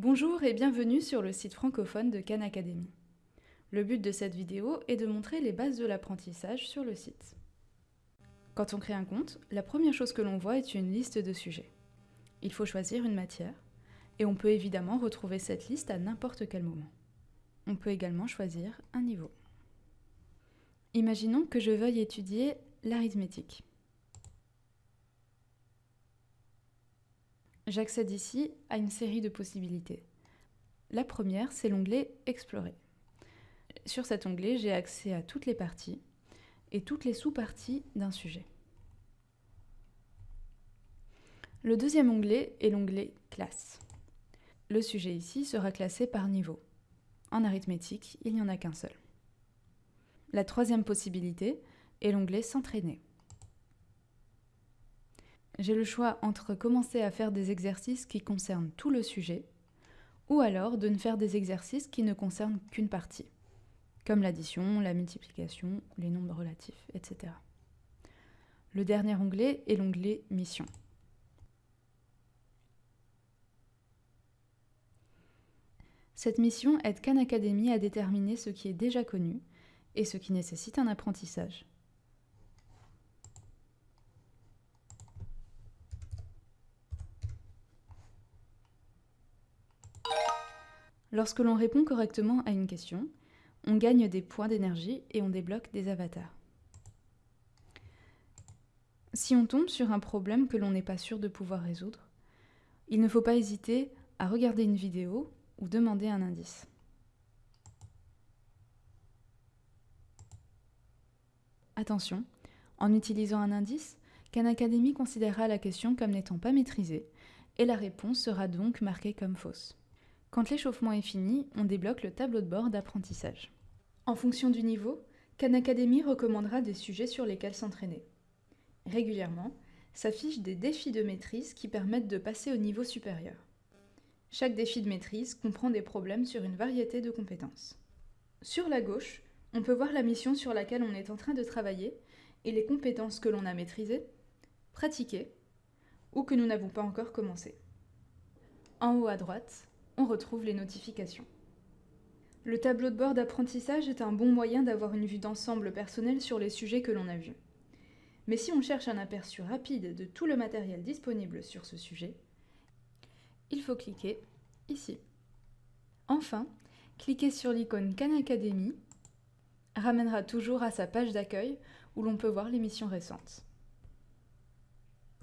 Bonjour et bienvenue sur le site francophone de Khan Academy. Le but de cette vidéo est de montrer les bases de l'apprentissage sur le site. Quand on crée un compte, la première chose que l'on voit est une liste de sujets. Il faut choisir une matière, et on peut évidemment retrouver cette liste à n'importe quel moment. On peut également choisir un niveau. Imaginons que je veuille étudier l'arithmétique. J'accède ici à une série de possibilités. La première, c'est l'onglet Explorer. Sur cet onglet, j'ai accès à toutes les parties et toutes les sous-parties d'un sujet. Le deuxième onglet est l'onglet Classe. Le sujet ici sera classé par niveau. En arithmétique, il n'y en a qu'un seul. La troisième possibilité est l'onglet S'entraîner j'ai le choix entre commencer à faire des exercices qui concernent tout le sujet, ou alors de ne faire des exercices qui ne concernent qu'une partie, comme l'addition, la multiplication, les nombres relatifs, etc. Le dernier onglet est l'onglet Mission. Cette mission aide Khan Academy à déterminer ce qui est déjà connu et ce qui nécessite un apprentissage. Lorsque l'on répond correctement à une question, on gagne des points d'énergie et on débloque des avatars. Si on tombe sur un problème que l'on n'est pas sûr de pouvoir résoudre, il ne faut pas hésiter à regarder une vidéo ou demander un indice. Attention, en utilisant un indice, Khan Academy considérera la question comme n'étant pas maîtrisée et la réponse sera donc marquée comme fausse. Quand l'échauffement est fini, on débloque le tableau de bord d'apprentissage. En fonction du niveau, Khan Academy recommandera des sujets sur lesquels s'entraîner. Régulièrement, s'affichent des défis de maîtrise qui permettent de passer au niveau supérieur. Chaque défi de maîtrise comprend des problèmes sur une variété de compétences. Sur la gauche, on peut voir la mission sur laquelle on est en train de travailler et les compétences que l'on a maîtrisées, pratiquées ou que nous n'avons pas encore commencé. En haut à droite, on retrouve les notifications. Le tableau de bord d'apprentissage est un bon moyen d'avoir une vue d'ensemble personnelle sur les sujets que l'on a vus. Mais si on cherche un aperçu rapide de tout le matériel disponible sur ce sujet, il faut cliquer ici. Enfin, cliquer sur l'icône Khan Academy ramènera toujours à sa page d'accueil où l'on peut voir les missions récentes.